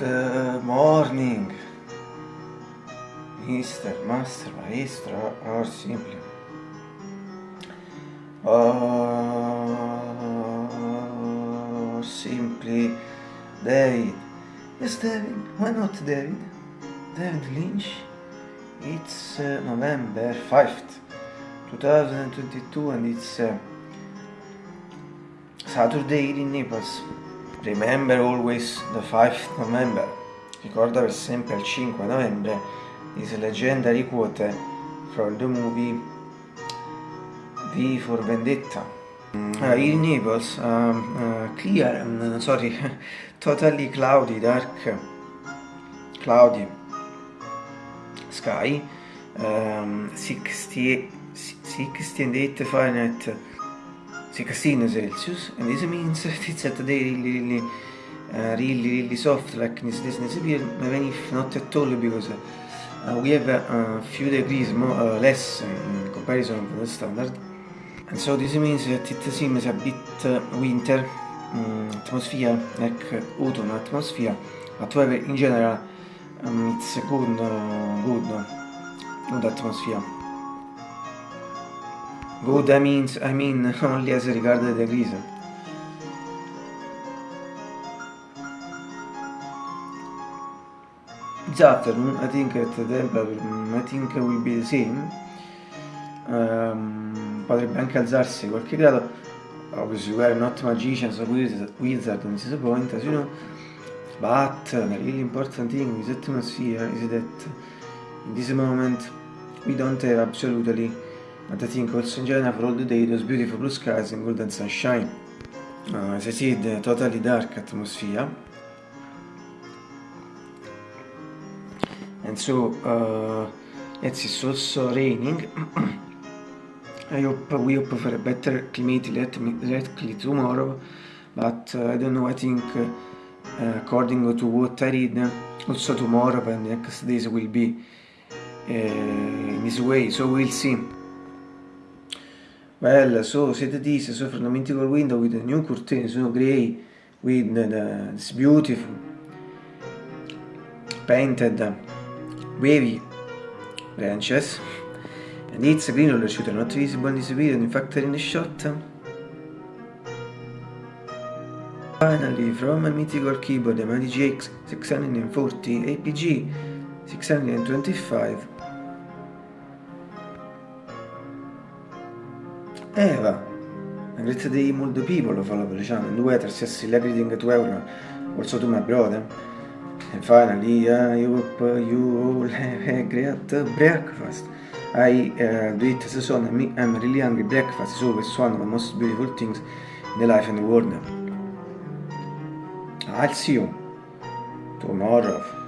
Good eh, morning, Mr. Master, Maestro, or simply. Oh, simply David. Yes, David. Why not David? David Lynch. It's uh, November 5th, 2022, and it's uh, Saturday in Naples. Remember always the 5th November. Ricorda per sempre il 5 novembre this legendary quote from the movie V for Vendetta. Uh, in Naples, um, uh, clear, um, sorry, totally cloudy, dark, cloudy sky, um, 60, 68 Fahrenheit, 16 Celsius, and this means it's at the day really, really, uh, really, really soft, like this, this, this appear, even if not at all, because uh, we have a few degrees more, uh, less in comparison to the standard. And so this means that it seems a bit uh, winter um, atmosphere, like autumn atmosphere, however in general um, it's a good, uh, good, good atmosphere. Good I mean, I mean only as regards the. This afternoon I think that the temperature I think will be the same. Um, potrebbe anche alzarsi qualche grado. Obviously we are not magicians or wizard, wizard on this point, as you know. But the really important thing with atmosphere is that in this moment we don't have absolutely, but I think also in general for all the day, those beautiful blue skies and golden sunshine. Uh, as I said, totally dark atmosphere. And so, uh, it's also raining. I hope we hope for a better climate directly tomorrow, but uh, I don't know, I think uh, according to what I read, also tomorrow and the next days will be uh, in this way, so we'll see. Well, so set this, so the mythical window with the new curtain, so grey, with the, this beautiful. Painted wavy branches. And it's green roller shooter not visible in this video in fact in the shot. Finally from a mythical keyboard the MyDJX 640 APG 625 Eva a great day multiple people follow the channel and weather says celebrating to everyone also to my brother and finally I hope you all have a great breakfast. I uh, do it as son I'm really hungry breakfast is always one of the most beautiful things in the life and the world. I'll see you tomorrow